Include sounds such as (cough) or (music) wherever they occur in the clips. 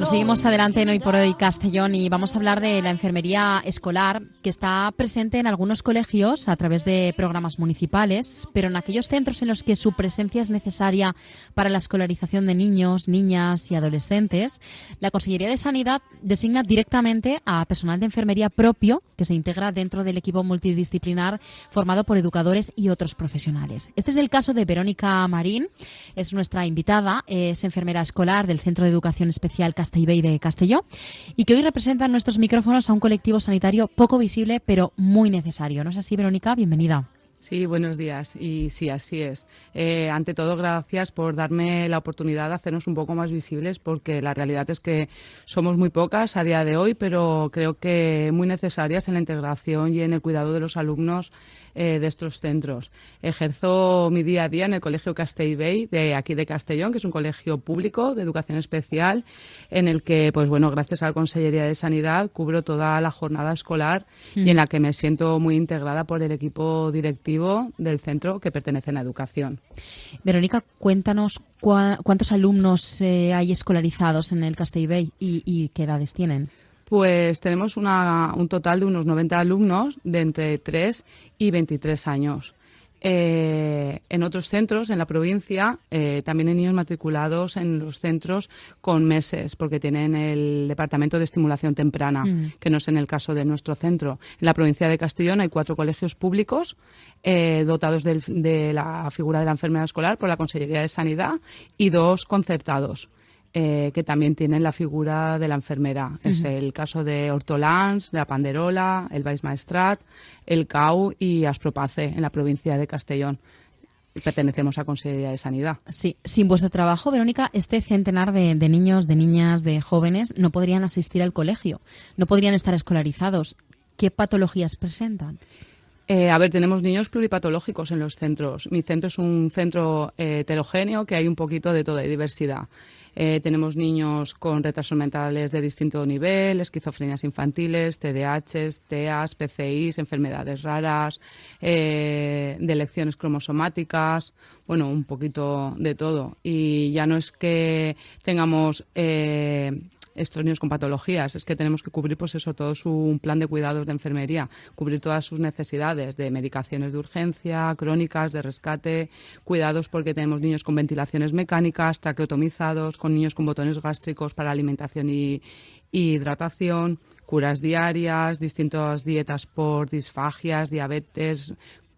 Bueno, seguimos adelante en Hoy por Hoy Castellón y vamos a hablar de la enfermería escolar que está presente en algunos colegios a través de programas municipales, pero en aquellos centros en los que su presencia es necesaria para la escolarización de niños, niñas y adolescentes, la Consellería de Sanidad designa directamente a personal de enfermería propio que se integra dentro del equipo multidisciplinar formado por educadores y otros profesionales. Este es el caso de Verónica Marín, es nuestra invitada, es enfermera escolar del Centro de Educación Especial De Castelló y que hoy representa en nuestros micrófonos a un colectivo sanitario poco visible pero muy necesario. ¿No es así, Verónica? Bienvenida. Sí, buenos días. Y sí, así es. Eh, ante todo, gracias por darme la oportunidad de hacernos un poco más visibles, porque la realidad es que somos muy pocas a día de hoy, pero creo que muy necesarias en la integración y en el cuidado de los alumnos eh, de estos centros. Ejerzo mi día a día en el Colegio Castellbey de aquí de Castellón, que es un colegio público de educación especial, en el que, pues bueno, gracias a la Consellería de Sanidad cubro toda la jornada escolar y en la que me siento muy integrada por el equipo directivo del centro que pertenece a la educación. Verónica, cuéntanos cuántos alumnos eh, hay escolarizados en el Castellbey y, y qué edades tienen. Pues tenemos un total de unos 90 alumnos de entre 3 y 23 años. Eh, en otros centros, en la provincia, eh, también hay niños matriculados en los centros con meses, porque tienen el Departamento de Estimulación Temprana, mm. que no es en el caso de nuestro centro. En la provincia de Castellón hay cuatro colegios públicos eh, dotados de la figura de la enfermera escolar por la Consellería de Sanidad y dos concertados. Eh, que también tienen la figura de la enfermera. Es el caso de Hortolans, de la Panderola, el Baix Maestrat, el CAU y Aspropace en la provincia de Castellón. Pertenecemos a Consejería de Sanidad. Sí, sin vuestro trabajo, Verónica, este centenar de, niños, de niñas, de jóvenes no podrían asistir al colegio, no podrían estar escolarizados. ¿Qué patologías presentan? Eh, a ver, tenemos niños pluripatológicos en los centros. Mi centro es un centro eh, heterogéneo que hay un poquito de toda diversidad. Eh, tenemos niños con retrasos mentales de distinto nivel, esquizofrenias infantiles, TDAHs, TEAs, PCIs, enfermedades raras, eh, de lecciones cromosomáticas, bueno, un poquito de todo. Y ya no es que tengamos eh, estos niños con patologías. Es que tenemos que cubrir, pues eso, todo su plan de cuidados de enfermería, cubrir todas sus necesidades de medicaciones de urgencia, crónicas, de rescate, cuidados porque tenemos niños con ventilaciones mecánicas, traqueotomizados, con niños con botones gástricos para alimentación y, y hidratación, curas diarias, distintas dietas por disfagias, diabetes,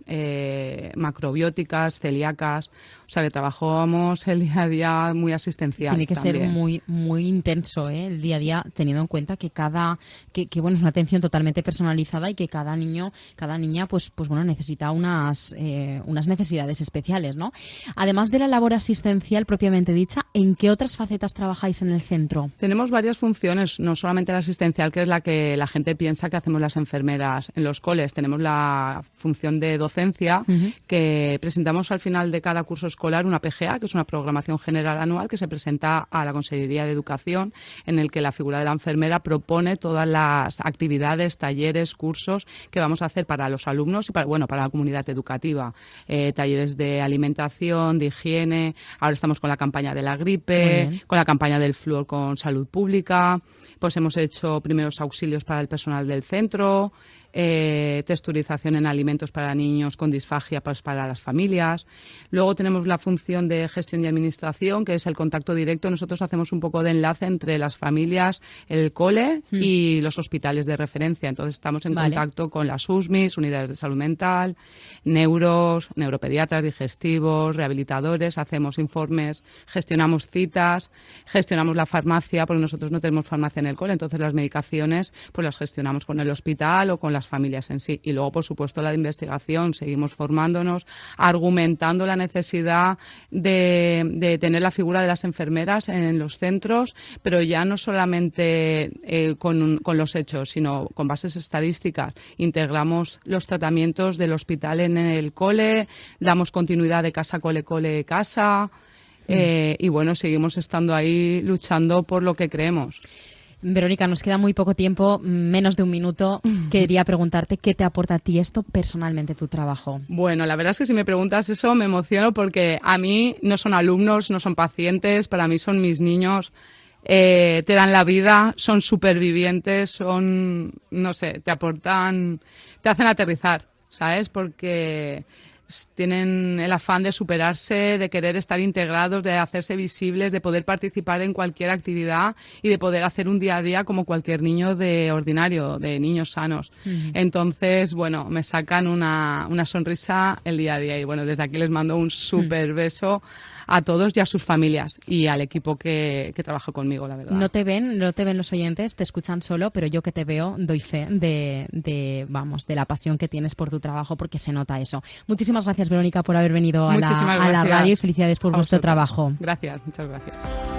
eh, macrobióticas, celíacas. O sea, que trabajamos el día a día muy asistencial. Tiene que ser muy muy intenso ¿eh? el día a día, teniendo en cuenta que cada que, bueno es una atención totalmente personalizada y que cada niño, cada niña, pues pues bueno necesita unas eh, unas necesidades especiales, ¿no? Además de la labor asistencial propiamente dicha, ¿en qué otras facetas trabajáis en el centro? Tenemos varias funciones, no solamente la asistencial, que es la que la gente piensa que hacemos las enfermeras en los coles. Tenemos la función de docencia que presentamos al final de cada curso escolar una PGA, que es una programación general anual que se presenta a la Consejería de Educación, en el que la figura de la enfermera propone todas las actividades, talleres, cursos que vamos a hacer para los alumnos y para, bueno, para la comunidad educativa. Eh, talleres de alimentación, de higiene. Ahora estamos con la campaña de la gripe, con la campaña del flúor con salud pública. Pues hemos hecho primeros auxilios para el personal del centro eh, texturización en alimentos para niños con disfagia pues, para las familias. Luego tenemos la función de gestión y administración, que es el contacto directo. Nosotros hacemos un poco de enlace entre las familias, el cole hmm. y los hospitales de referencia. Entonces estamos en contacto con las USMIS, unidades de salud mental, neuros, neuropediatras, digestivos, rehabilitadores, hacemos informes, gestionamos citas, gestionamos la farmacia, porque nosotros no tenemos farmacia en el cole, entonces las medicaciones pues las gestionamos con el hospital o con las familias en sí. Y luego, por supuesto, la investigación. Seguimos formándonos, argumentando la necesidad de, tener la figura de las enfermeras en los centros, pero ya no solamente eh, con, los hechos, sino con bases estadísticas. Integramos los tratamientos del hospital en el cole, damos continuidad de casa, cole, cole, casa. Mm. Eh, y bueno, seguimos estando ahí luchando por lo que creemos. Verónica, nos queda muy poco tiempo, menos de un minuto. (laughs) Quería preguntarte qué te aporta a ti esto personalmente, tu trabajo. Bueno, la verdad es que si me preguntas eso me emociono porque a mí no son alumnos, no son pacientes, para mí son mis niños eh, te dan la vida, son supervivientes, son, no sé, te aportan, te hacen aterrizar, ¿sabes? Porque tienen el afán de superarse, de querer estar integrados, de hacerse visibles, de poder participar en cualquier actividad y de poder hacer un día a día como cualquier niño de ordinario, de niños sanos. Entonces, bueno, me sacan una, una sonrisa el día a día y bueno, desde aquí les mando un súper beso a todos y a sus familias y al equipo que, que trabaja conmigo, la verdad. No te ven, no te ven los oyentes, te escuchan solo, pero yo que te veo doy fe de, de, vamos, de la pasión que tienes por tu trabajo porque se nota eso. Muchísimas gracias, Verónica, por haber venido a, la, a la, radio y felicidades por vuestro trabajo. Gracias, muchas gracias.